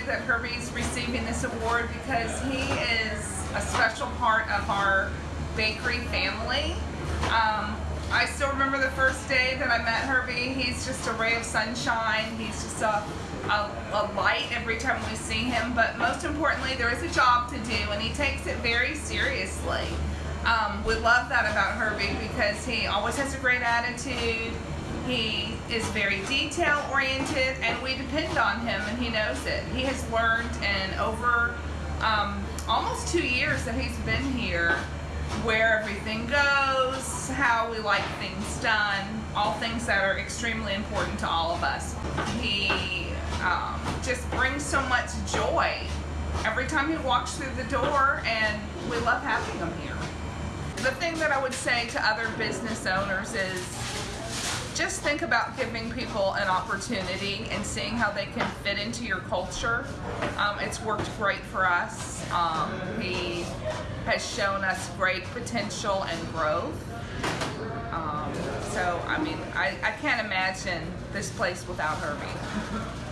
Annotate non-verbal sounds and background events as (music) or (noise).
excited that Herbie's receiving this award because he is a special part of our bakery family. Um, I still remember the first day that I met Herbie. He's just a ray of sunshine. He's just a, a, a light every time we see him. But most importantly, there is a job to do, and he takes it very seriously. Um, we love that about Herbie because he always has a great attitude. He is very detail oriented and we depend on him and he knows it. He has learned in over um, almost two years that he's been here where everything goes, how we like things done, all things that are extremely important to all of us. He um, just brings so much joy every time he walks through the door and we love having him here. The thing that I would say to other business owners is just think about giving people an opportunity and seeing how they can fit into your culture. Um, it's worked great for us. Um, he has shown us great potential and growth. Um, so, I mean, I, I can't imagine this place without Herbie. (laughs)